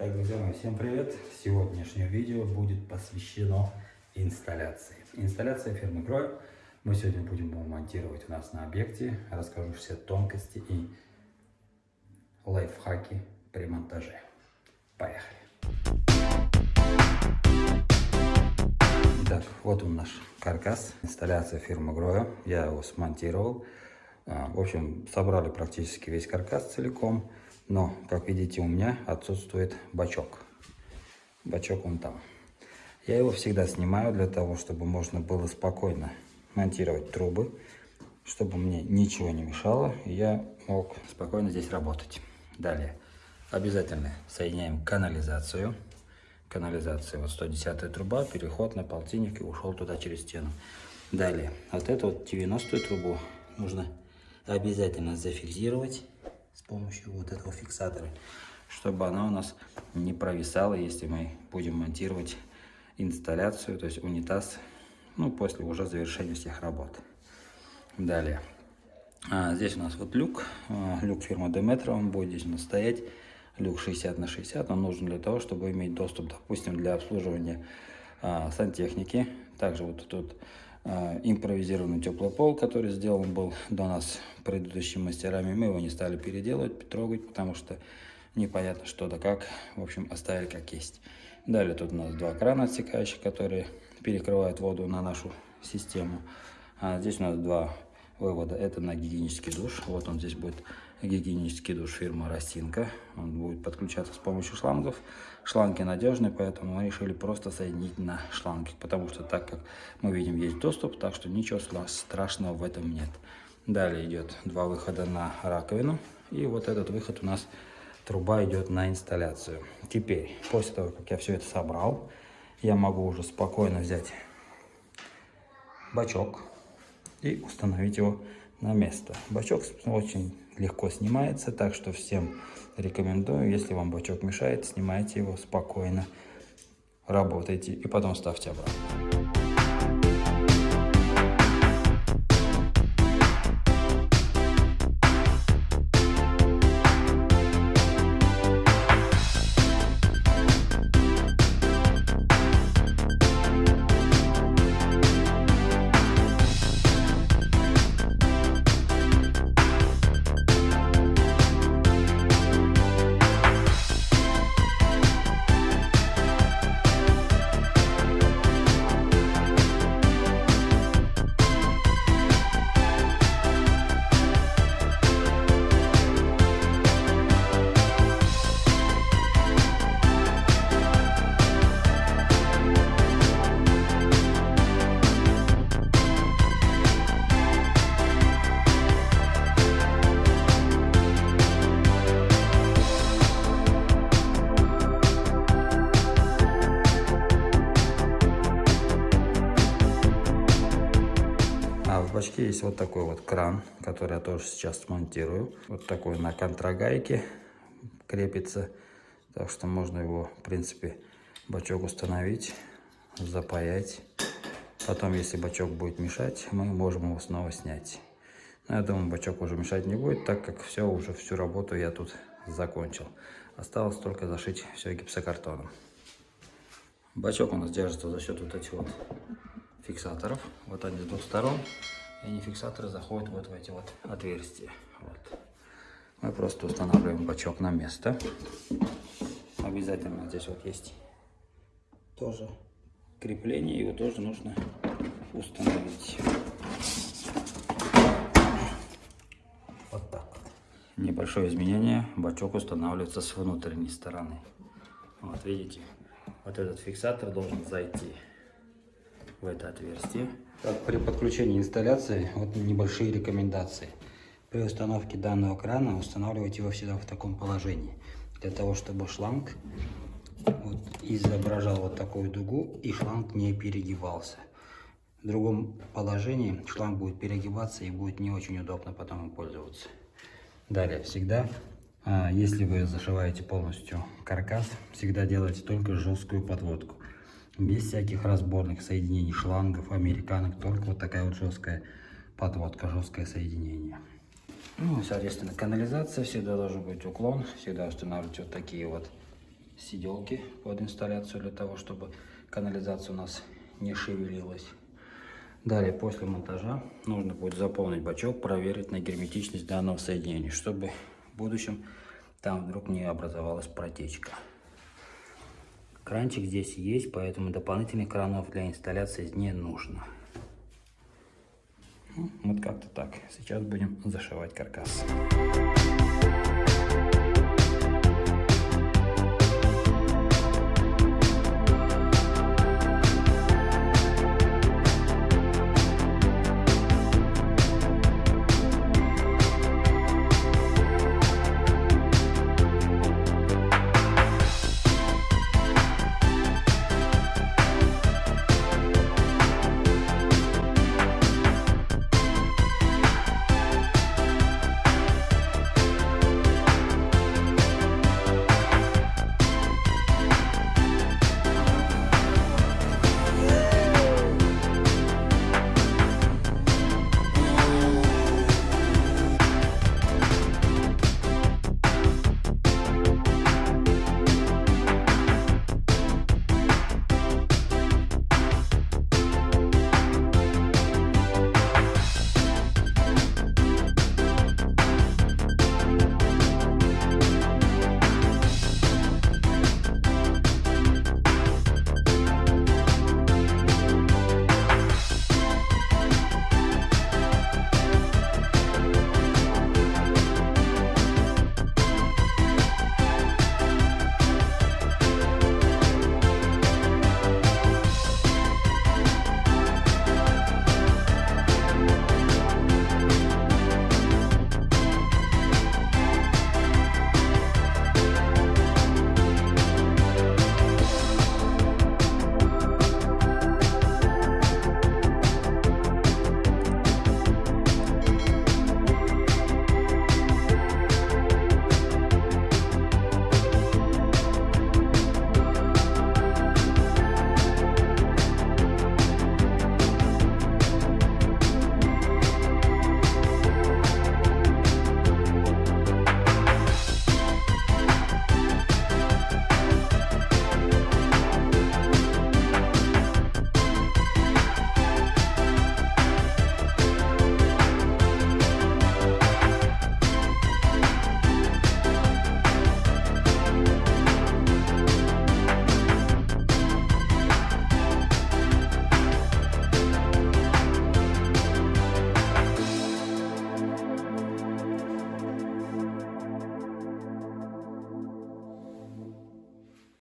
Так, друзья мои, всем привет! Сегодняшнее видео будет посвящено инсталляции. Инсталляция фирмы Гроя. Мы сегодня будем монтировать у нас на объекте. Расскажу все тонкости и лайфхаки при монтаже. Поехали! Итак, вот он наш каркас. Инсталляция фирмы Гроя. Я его смонтировал. А, в общем, собрали практически весь каркас целиком. Но, как видите, у меня отсутствует бачок. Бачок он там. Я его всегда снимаю для того, чтобы можно было спокойно монтировать трубы, чтобы мне ничего не мешало, и я мог спокойно здесь работать. Далее, обязательно соединяем канализацию. Канализация, вот 110 труба, переход на полтинник и ушел туда через стену. Далее, вот эту вот 90 трубу нужно обязательно зафиксировать с помощью вот этого фиксатора, чтобы она у нас не провисала, если мы будем монтировать инсталляцию, то есть унитаз, ну, после уже завершения всех работ. Далее. А, здесь у нас вот люк, а, люк фирмы Demetra, он будет здесь у нас стоять, люк 60 на 60, он нужен для того, чтобы иметь доступ, допустим, для обслуживания а, сантехники. Также вот тут импровизированный теплый пол, который сделан был до нас предыдущими мастерами. Мы его не стали переделывать, трогать, потому что непонятно что да как. В общем, оставили как есть. Далее тут у нас два крана отсекающих, которые перекрывают воду на нашу систему. А здесь у нас два вывода. Это на гигиенический душ. Вот он здесь будет гигиенический душ фирмы Ростинка. Он будет подключаться с помощью шлангов. Шланги надежные, поэтому мы решили просто соединить на шланги, потому что так как мы видим есть доступ, так что ничего страшного в этом нет. Далее идет два выхода на раковину. И вот этот выход у нас труба идет на инсталляцию. Теперь, после того, как я все это собрал, я могу уже спокойно взять бачок и установить его на место. Бачок очень легко снимается, так что всем рекомендую, если вам бачок мешает, снимайте его спокойно, работайте и потом ставьте обратно. Бачке есть вот такой вот кран, который я тоже сейчас смонтирую. Вот такой на контрагайке крепится. Так что можно его, в принципе, бачок установить, запаять. Потом, если бачок будет мешать, мы можем его снова снять. Но я думаю, бачок уже мешать не будет, так как все, уже всю работу я тут закончил. Осталось только зашить все гипсокартоном. Бачок у нас держится за счет вот этих вот фиксаторов. Вот они с двух сторон и они фиксаторы заходят вот в эти вот отверстия. Вот. Мы просто устанавливаем бачок на место. Обязательно здесь вот есть тоже крепление, его тоже нужно установить. Вот так. Небольшое изменение, бачок устанавливается с внутренней стороны. Вот видите, вот этот фиксатор должен зайти в это отверстие. Так, при подключении инсталляции вот небольшие рекомендации. При установке данного крана устанавливайте его всегда в таком положении. Для того, чтобы шланг вот, изображал вот такую дугу и шланг не перегибался. В другом положении шланг будет перегибаться и будет не очень удобно потом им пользоваться. Далее, всегда, а, если вы зашиваете полностью каркас, всегда делайте только жесткую подводку без всяких разборных соединений шлангов, американок, только вот такая вот жесткая подводка, жесткое соединение. Ну, соответственно, канализация, всегда должен быть уклон, всегда устанавливать вот такие вот сиделки под инсталляцию для того, чтобы канализация у нас не шевелилась. Далее, после монтажа, нужно будет заполнить бачок, проверить на герметичность данного соединения, чтобы в будущем там вдруг не образовалась протечка. Кранчик здесь есть, поэтому дополнительных кранов для инсталляции не нужно. Ну, вот как-то так. Сейчас будем зашивать каркас.